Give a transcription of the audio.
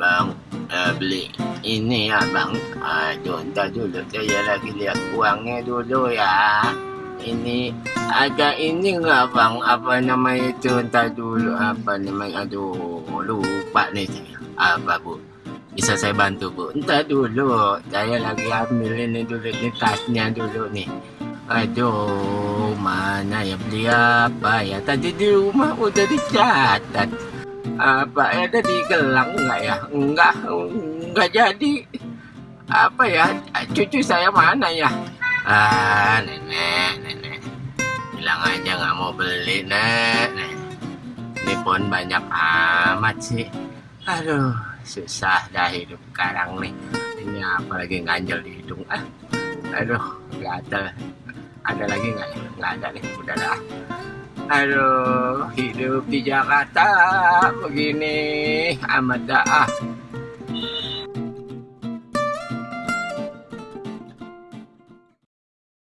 Bang, uh, beli ini ya bang. Aduh, ntar dulu saya lagi lihat uangnya dulu ya. Ini ada ini nggak bang? Apa namanya itu? Dulu apa namanya? Aduh, lupa nih saya. Apa bu? Bisa saya bantu bu? Ntar dulu, saya lagi ambil ini dulu ini tasnya dulu nih. Aduh, mana ya beli apa ya? Tadi di rumah udah dicatat apa ya tadi gelang enggak ya? Enggak enggak jadi. Apa ya? Cucu saya mana ya? Ah nenek nenek. Bilang aja nggak mau beli nek ini pun banyak amat sih. Aduh susah dah hidup sekarang nih. Ini apa lagi ganjel di hidung? Ah aduh gatel. Ada lagi nggak? Nggak ada nih udah dah Aduh, hidup di Jakarta begini amat dah.